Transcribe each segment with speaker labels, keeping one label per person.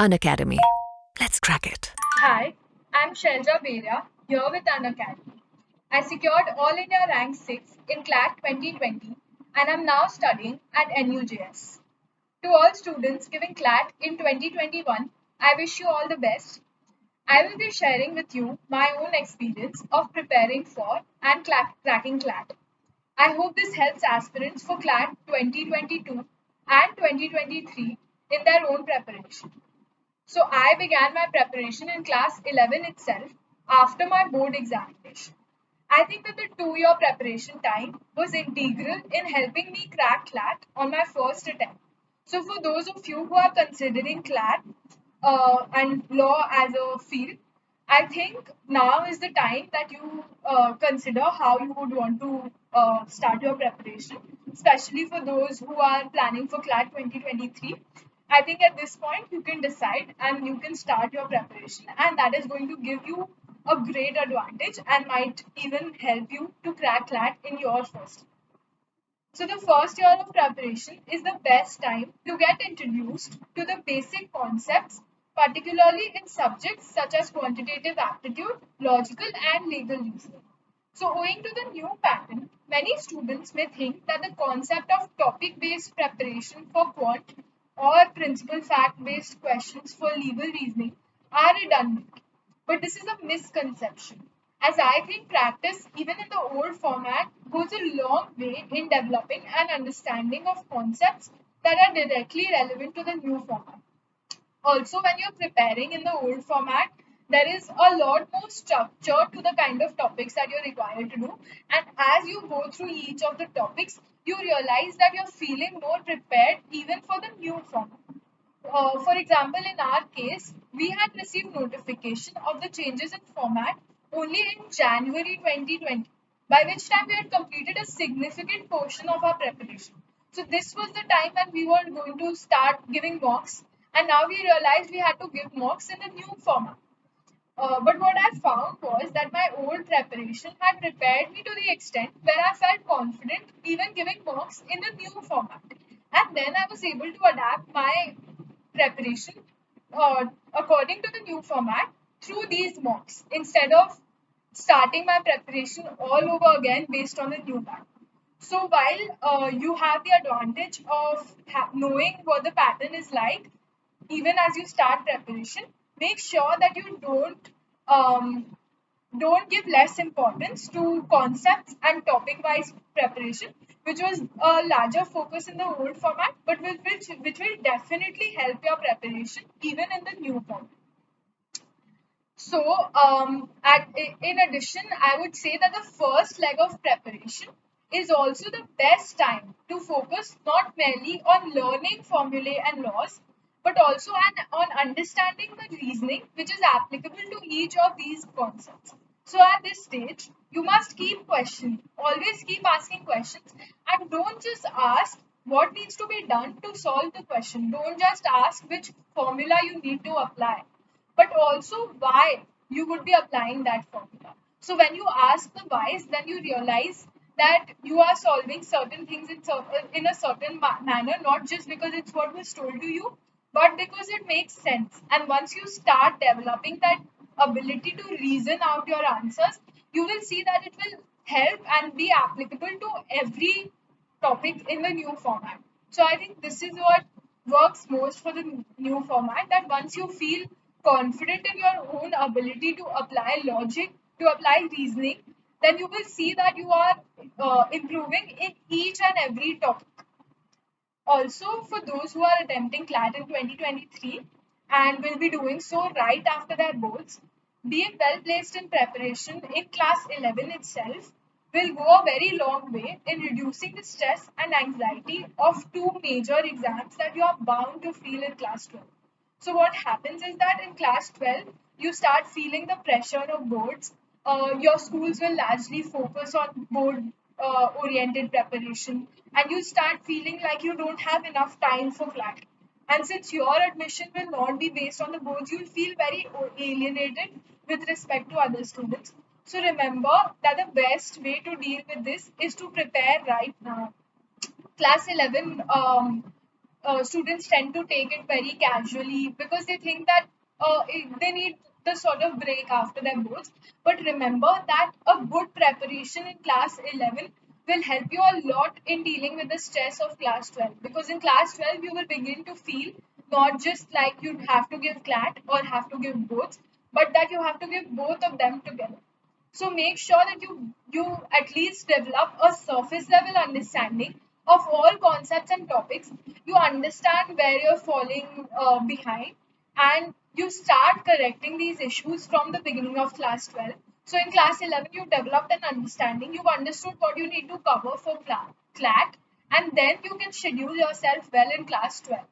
Speaker 1: Unacademy. Let's crack it.
Speaker 2: Hi, I'm Shelja Beria, here with Unacademy. I secured All India Rank 6 in CLAT 2020 and I'm now studying at NUJS. To all students giving CLAT in 2021, I wish you all the best. I will be sharing with you my own experience of preparing for and cracking CLAT. I hope this helps aspirants for CLAT 2022 and 2023 in their own preparation. So I began my preparation in class 11 itself after my board examination. I think that the two year preparation time was integral in helping me crack CLAT on my first attempt. So, for those of you who are considering CLAT uh, and law as a field, I think now is the time that you uh, consider how you would want to uh, start your preparation, especially for those who are planning for CLAT 2023. I think at this point you can decide and you can start your preparation, and that is going to give you a great advantage and might even help you to crack CLAT in your first. So, the first year of preparation is the best time to get introduced to the basic concepts particularly in subjects such as quantitative aptitude, logical and legal reasoning. So owing to the new pattern, many students may think that the concept of topic-based preparation for quant or principle fact-based questions for legal reasoning are redundant. But this is a misconception as I think practice, even in the old format, goes a long way in developing an understanding of concepts that are directly relevant to the new format. Also, when you're preparing in the old format, there is a lot more structure to the kind of topics that you're required to do. And as you go through each of the topics, you realize that you're feeling more prepared even for the new format. Uh, for example, in our case, we had received notification of the changes in format only in January 2020, by which time we had completed a significant portion of our preparation. So this was the time when we were going to start giving mocks and now we realized we had to give mocks in the new format. Uh, but what I found was that my old preparation had prepared me to the extent where I felt confident even giving mocks in the new format. And then I was able to adapt my preparation uh, according to the new format through these mocks instead of starting my preparation all over again based on the new pattern. So while uh, you have the advantage of knowing what the pattern is like, even as you start preparation, make sure that you don't um, don't give less importance to concepts and topic-wise preparation, which was a larger focus in the old format, but which, which will definitely help your preparation even in the new format. So, um, at, in addition, I would say that the first leg of preparation is also the best time to focus not merely on learning formulae and laws, but also an, on understanding the reasoning which is applicable to each of these concepts. So at this stage, you must keep questioning, always keep asking questions, and don't just ask what needs to be done to solve the question. Don't just ask which formula you need to apply, but also why you would be applying that formula. So when you ask the whys, then you realize that you are solving certain things in, in a certain manner, not just because it's what was told to you, but because it makes sense. And once you start developing that ability to reason out your answers, you will see that it will help and be applicable to every topic in the new format. So I think this is what works most for the new format that once you feel confident in your own ability to apply logic, to apply reasoning, then you will see that you are uh, improving in each and every topic. Also, for those who are attempting CLAT in 2023 and will be doing so right after their boards, being well placed in preparation in class 11 itself will go a very long way in reducing the stress and anxiety of two major exams that you are bound to feel in class 12. So, what happens is that in class 12, you start feeling the pressure of boards. Uh, your schools will largely focus on board uh, oriented preparation and you start feeling like you don't have enough time for CLAT. And since your admission will not be based on the boards, you'll feel very alienated with respect to other students. So remember that the best way to deal with this is to prepare right now. Class 11 um, uh, students tend to take it very casually because they think that uh, they need the sort of break after their boards. But remember that a good preparation in class 11 will help you a lot in dealing with the stress of class 12 because in class 12 you will begin to feel not just like you have to give CLAT or have to give boards, but that you have to give both of them together. So make sure that you you at least develop a surface level understanding of all concepts and topics. You understand where you're falling uh, behind, and you start correcting these issues from the beginning of class 12. So in class 11, you developed an understanding. You've understood what you need to cover for CLAT, and then you can schedule yourself well in class 12.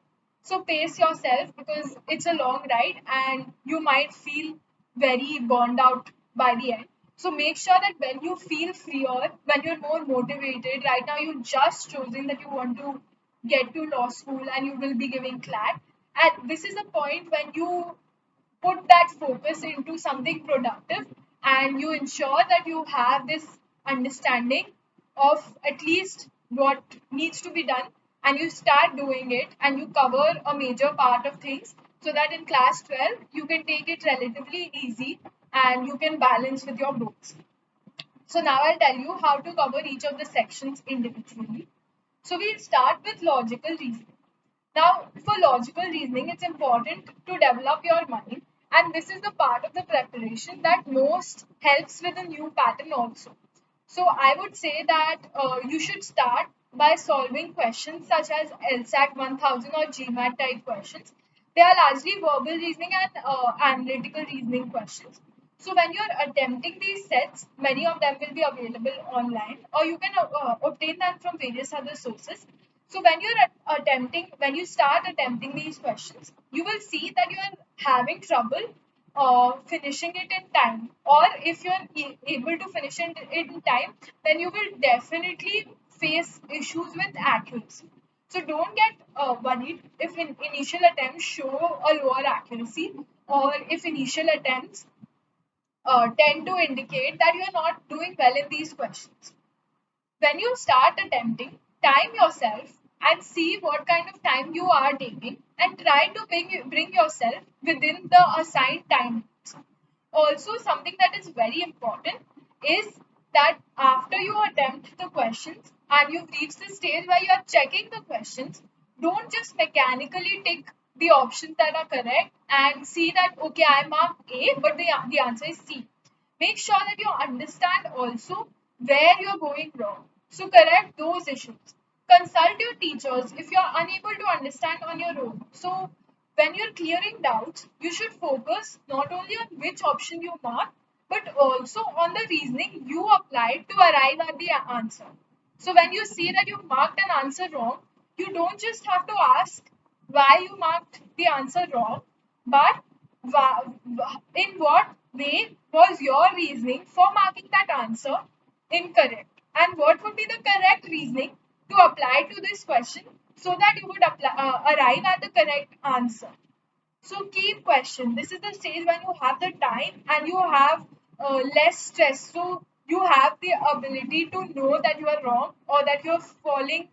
Speaker 2: So pace yourself because it's a long ride and you might feel very burned out by the end. So make sure that when you feel freer, when you're more motivated, right now you just chosen that you want to get to law school and you will be giving CLAT. And this is a point when you put that focus into something productive and you ensure that you have this understanding of at least what needs to be done and you start doing it and you cover a major part of things so that in class 12 you can take it relatively easy and you can balance with your books. So now I'll tell you how to cover each of the sections individually. So we'll start with logical reasoning. Now for logical reasoning it's important to develop your mind and this is the part of the preparation that most helps with a new pattern also. So I would say that uh, you should start by solving questions such as LSAT 1000 or GMAT type questions. They are largely verbal reasoning and uh, analytical reasoning questions. So when you're attempting these sets, many of them will be available online or you can uh, obtain them from various other sources. So when you're attempting, when you start attempting these questions, you will see that you are having trouble uh, finishing it in time or if you're able to finish it in time, then you will definitely face issues with accuracy. So don't get uh, worried if in initial attempts show a lower accuracy or if initial attempts uh, tend to indicate that you are not doing well in these questions. When you start attempting, time yourself and see what kind of time you are taking and try to bring, bring yourself within the assigned time. Also, something that is very important is that after you attempt the questions and you've reached the stage where you are checking the questions, don't just mechanically tick the options that are correct and see that okay I marked A but the, the answer is C. Make sure that you understand also where you're going wrong. So correct those issues. Consult your teachers if you're unable to understand on your own. So when you're clearing doubts, you should focus not only on which option you mark but also on the reasoning you applied to arrive at the answer. So when you see that you marked an answer wrong, you don't just have to ask why you marked the answer wrong, but in what way was your reasoning for marking that answer incorrect and what would be the correct reasoning to apply to this question so that you would apply, uh, arrive at the correct answer. So keep question. This is the stage when you have the time and you have uh, less stress. So you have the ability to know that you are wrong or that you're falling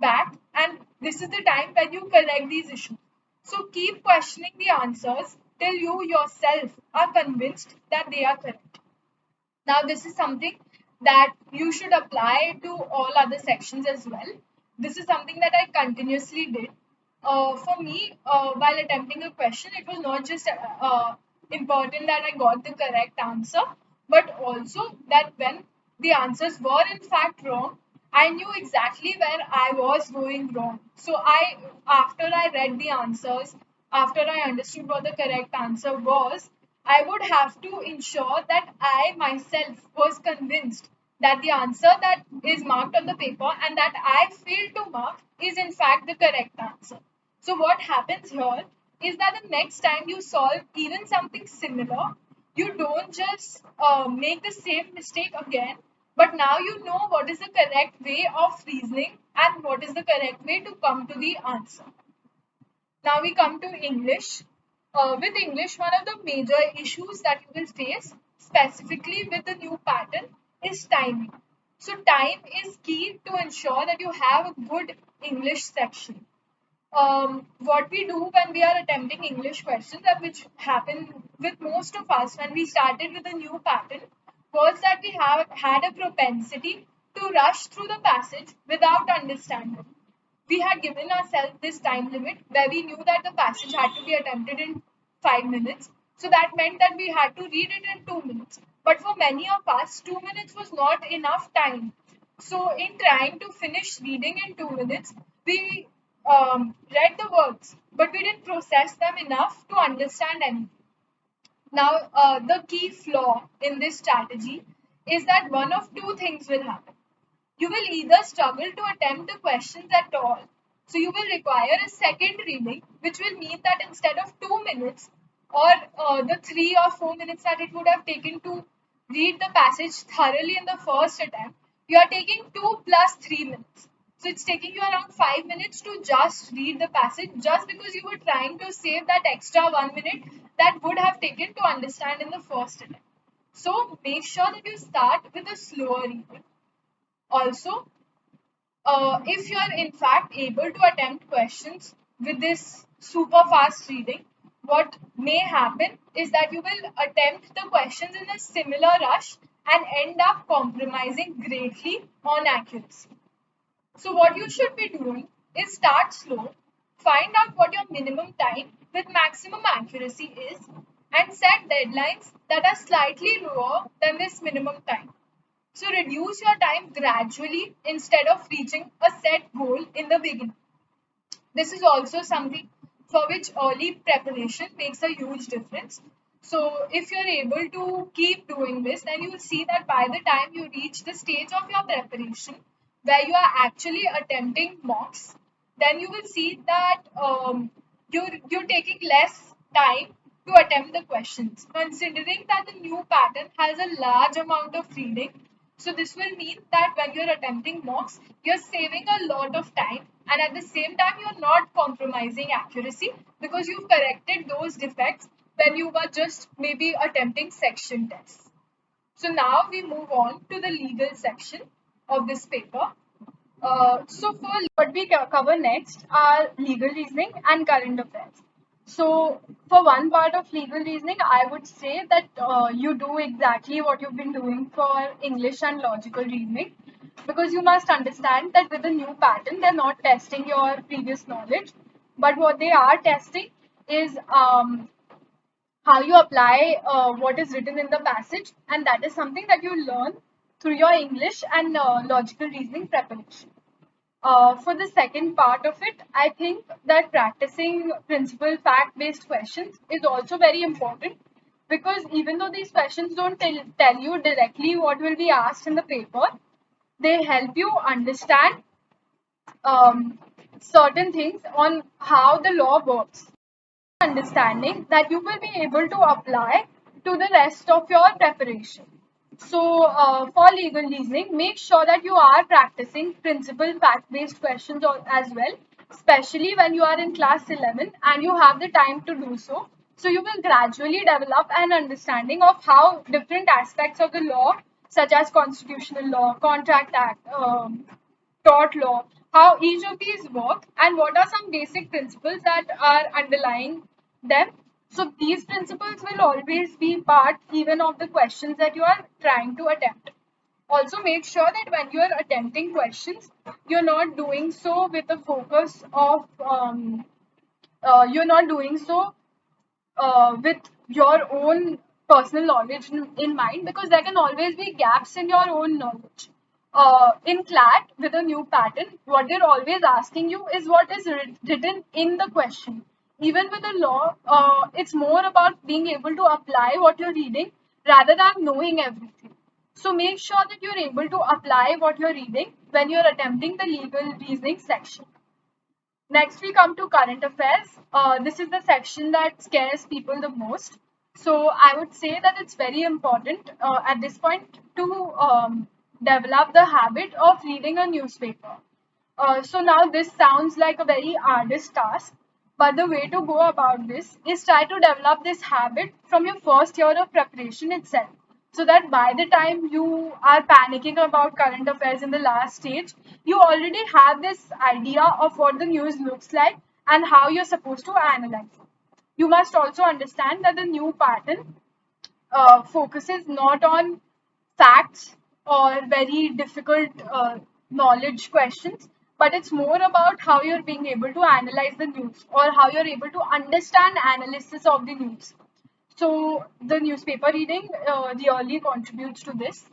Speaker 2: back and this is the time when you correct these issues. So keep questioning the answers till you yourself are convinced that they are correct. Now this is something that you should apply to all other sections as well. This is something that I continuously did. Uh, for me, uh, while attempting a question, it was not just uh, important that I got the correct answer, but also that when the answers were in fact wrong, I knew exactly where I was going wrong. So I, after I read the answers, after I understood what the correct answer was, I would have to ensure that I myself was convinced that the answer that is marked on the paper and that I failed to mark is in fact the correct answer. So what happens here is that the next time you solve even something similar, you don't just uh, make the same mistake again, but now you know what is the correct way of reasoning and what is the correct way to come to the answer. Now we come to English. Uh, with English, one of the major issues that you will face specifically with the new pattern is timing. So time is key to ensure that you have a good English section. um, what we do when we are attempting English questions, and which happened with most of us when we started with a new pattern, was that we have had a propensity to rush through the passage without understanding. We had given ourselves this time limit where we knew that the passage had to be attempted in five minutes. So that meant that we had to read it in two minutes. But for many of us, two minutes was not enough time. So in trying to finish reading in two minutes, we um, read the words, but we didn't process them enough to understand anything. Now, uh, the key flaw in this strategy is that one of two things will happen. You will either struggle to attempt the questions at all, so you will require a second reading, which will mean that instead of two minutes or uh, the three or four minutes that it would have taken to read the passage thoroughly in the first attempt, you are taking two plus three minutes. So it's taking you around five minutes to just read the passage just because you were trying to save that extra one minute that would have taken to understand in the first attempt. So make sure that you start with a slower reading. Also, uh, if you are in fact able to attempt questions with this super fast reading, what may happen is that you will attempt the questions in a similar rush and end up compromising greatly on accuracy. So what you should be doing is start slow, find out what your minimum time with maximum accuracy is and set deadlines that are slightly lower than this minimum time. So reduce your time gradually instead of reaching a set goal in the beginning. This is also something for which early preparation makes a huge difference. So if you're able to keep doing this, then you will see that by the time you reach the stage of your preparation, where you are actually attempting mocks, then you will see that um, you're, you're taking less time to attempt the questions. Considering that the new pattern has a large amount of reading, so this will mean that when you're attempting mocks, you're saving a lot of time and at the same time you're not compromising accuracy because you've corrected those defects when you were just maybe attempting section tests. So now we move on to the legal section of this paper. Uh, so for what we cover next are legal reasoning and current affairs. So for one part of legal reasoning, I would say that uh, you do exactly what you've been doing for English and logical reasoning because you must understand that with the new pattern, they're not testing your previous knowledge, but what they are testing is um, how you apply uh, what is written in the passage and that is something that you learn through your English and uh, logical reasoning preparation. Uh, for the second part of it, I think that practicing principle fact-based questions is also very important because even though these questions don't tell, tell you directly what will be asked in the paper, they help you understand um, certain things on how the law works. Understanding that you will be able to apply to the rest of your preparation. So uh, for legal reasoning, make sure that you are practicing principle fact-based questions as well, especially when you are in class 11 and you have the time to do so. So you will gradually develop an understanding of how different aspects of the law, such as constitutional law, contract act, um, tort law, how each of these work and what are some basic principles that are underlying them so these principles will always be part even of the questions that you are trying to attempt. Also make sure that when you are attempting questions, you're not doing so with the focus of, um, uh, you're not doing so uh, with your own personal knowledge in, in, mind because there can always be gaps in your own knowledge. Uh, in CLAT with a new pattern, what they're always asking you is what is written in the question even with the law, uh, it's more about being able to apply what you're reading rather than knowing everything. So make sure that you're able to apply what you're reading when you're attempting the legal reasoning section. Next, we come to current affairs. Uh, this is the section that scares people the most. So I would say that it's very important uh, at this point to um, develop the habit of reading a newspaper. Uh, so now this sounds like a very arduous task, but the way to go about this is try to develop this habit from your first year of preparation itself. So that by the time you are panicking about current affairs in the last stage, you already have this idea of what the news looks like and how you're supposed to analyze it. You must also understand that the new pattern uh, focuses not on facts or very difficult uh, knowledge questions, but it's more about how you're being able to analyze the news or how you're able to understand analysis of the news. So the newspaper reading uh, really contributes to this.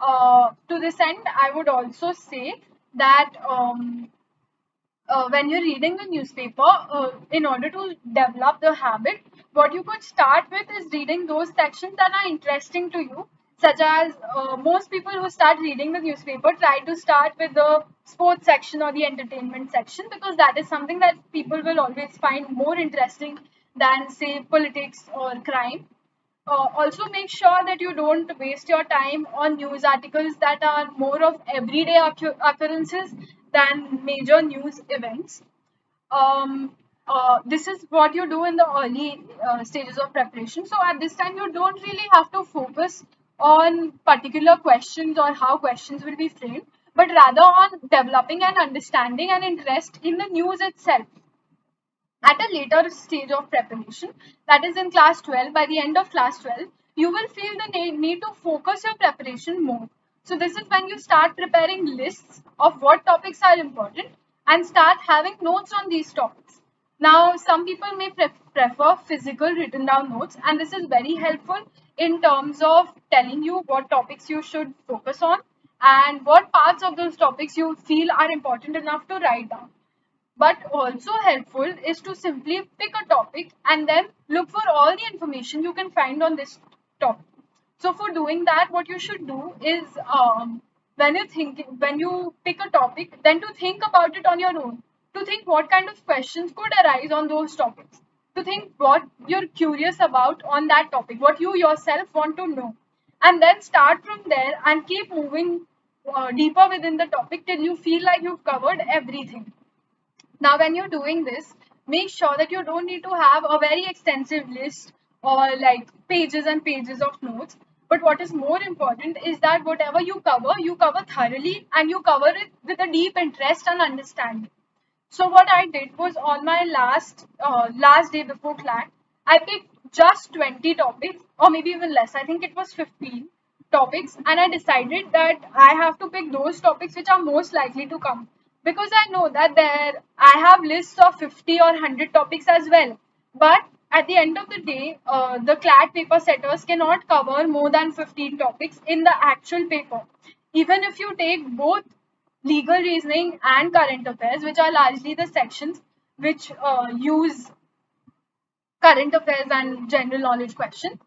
Speaker 2: Uh, to this end, I would also say that um, uh, when you're reading the newspaper, uh, in order to develop the habit, what you could start with is reading those sections that are interesting to you such as uh, most people who start reading the newspaper try to start with the sports section or the entertainment section because that is something that people will always find more interesting than say politics or crime uh, also make sure that you don't waste your time on news articles that are more of everyday occurrences than major news events um, uh, this is what you do in the early uh, stages of preparation. So at this time, you don't really have to focus on particular questions or how questions will be framed, but rather on developing an understanding and interest in the news itself. At a later stage of preparation, that is in class 12, by the end of class 12, you will feel the need to focus your preparation more. So this is when you start preparing lists of what topics are important and start having notes on these topics. Now, some people may pre prefer physical written down notes and this is very helpful in terms of telling you what topics you should focus on and what parts of those topics you feel are important enough to write down. But also helpful is to simply pick a topic and then look for all the information you can find on this topic. So for doing that, what you should do is um, when you think when you pick a topic, then to think about it on your own. To think what kind of questions could arise on those topics to think what you're curious about on that topic, what you yourself want to know. And then start from there and keep moving uh, deeper within the topic till you feel like you've covered everything. Now, when you're doing this, make sure that you don't need to have a very extensive list or like pages and pages of notes. But what is more important is that whatever you cover, you cover thoroughly and you cover it with a deep interest and understanding. So what I did was on my last uh, last day before CLAT, I picked just 20 topics or maybe even less. I think it was 15 topics and I decided that I have to pick those topics which are most likely to come because I know that there I have lists of 50 or 100 topics as well. But at the end of the day, uh, the CLAT paper setters cannot cover more than 15 topics in the actual paper. Even if you take both legal reasoning and current affairs, which are largely the sections which uh, use current affairs and general knowledge questions.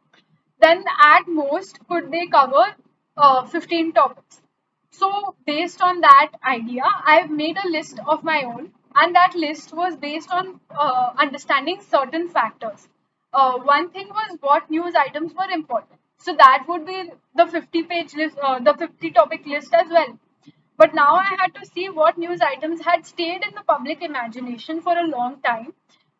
Speaker 2: Then at most could they cover uh, 15 topics. So based on that idea, I've made a list of my own and that list was based on uh, understanding certain factors. Uh, one thing was what news items were important. So that would be the 50 page list, uh, the 50 topic list as well. But now I had to see what news items had stayed in the public imagination for a long time.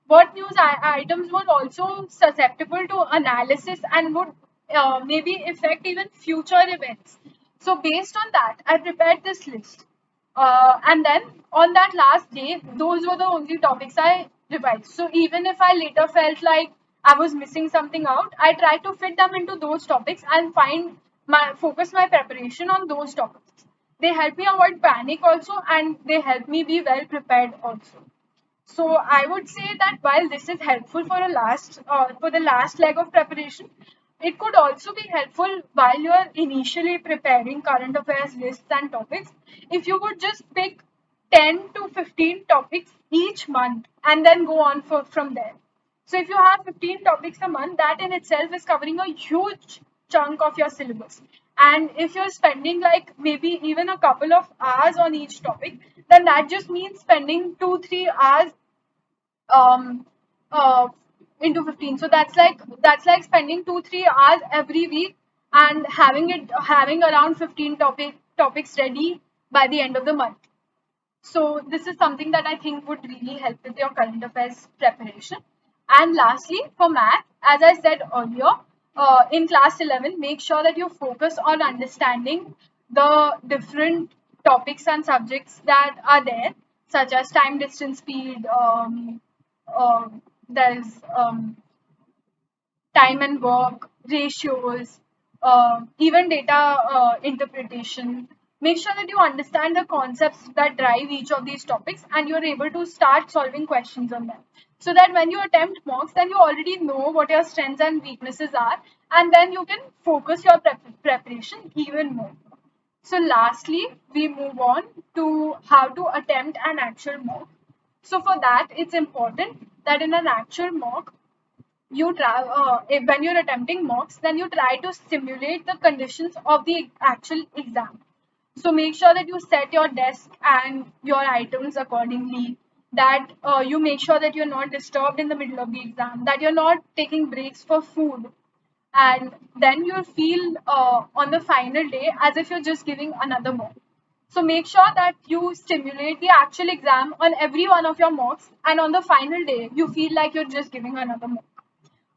Speaker 2: What news items were also susceptible to analysis and would uh, maybe affect even future events. So based on that, I prepared this list. Uh, and then on that last day, those were the only topics I revised. So even if I later felt like I was missing something out, I tried to fit them into those topics and find my focus my preparation on those topics they help me avoid panic also and they help me be well prepared also. So i would say that while this is helpful for a last uh, for the last leg of preparation it could also be helpful while you are initially preparing current affairs lists and topics. If you would just pick 10 to 15 topics each month and then go on for, from there. So if you have 15 topics a month that in itself is covering a huge chunk of your syllabus and if you're spending like maybe even a couple of hours on each topic, then that just means spending two, three hours um, uh, into 15. So that's like that's like spending two, three hours every week and having it having around 15 topic topics ready by the end of the month. So this is something that I think would really help with your current affairs preparation. And lastly, for math, as I said earlier, uh, in class 11, make sure that you focus on understanding the different topics and subjects that are there, such as time, distance, speed, um, um, there's um, time and work, ratios, uh, even data uh, interpretation. Make sure that you understand the concepts that drive each of these topics and you're able to start solving questions on them. So that when you attempt mocks, then you already know what your strengths and weaknesses are, and then you can focus your prep preparation even more. So, lastly, we move on to how to attempt an actual mock. So, for that, it's important that in an actual mock, you try uh, if, when you're attempting mocks then you try to simulate the conditions of the actual exam so make sure that you set your desk and your items accordingly that uh, you make sure that you're not disturbed in the middle of the exam that you're not taking breaks for food. And then you'll feel uh, on the final day as if you're just giving another mock. So make sure that you stimulate the actual exam on every one of your mocks and on the final day you feel like you're just giving another mock.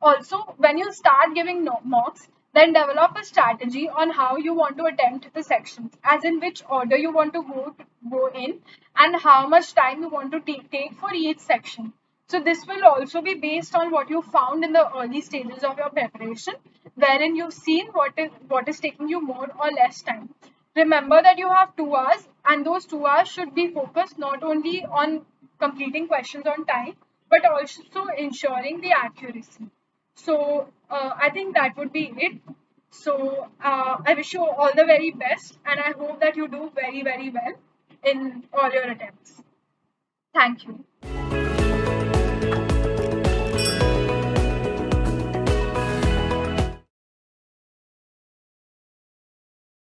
Speaker 2: Also, when you start giving mocks, then develop a strategy on how you want to attempt the sections, as in which order you want to go to, go in, and how much time you want to ta- take for each section. So this will also be based on what you found in the early stages of your preparation, wherein you've seen what is what is taking you more or less time. Remember that you have two hours, and those two hours should be focused not only on completing questions on time, but also ensuring the accuracy. So uh, I think that would be it. So uh, I wish you all the very best, and I hope that you do very, very well in all your attempts. Thank you.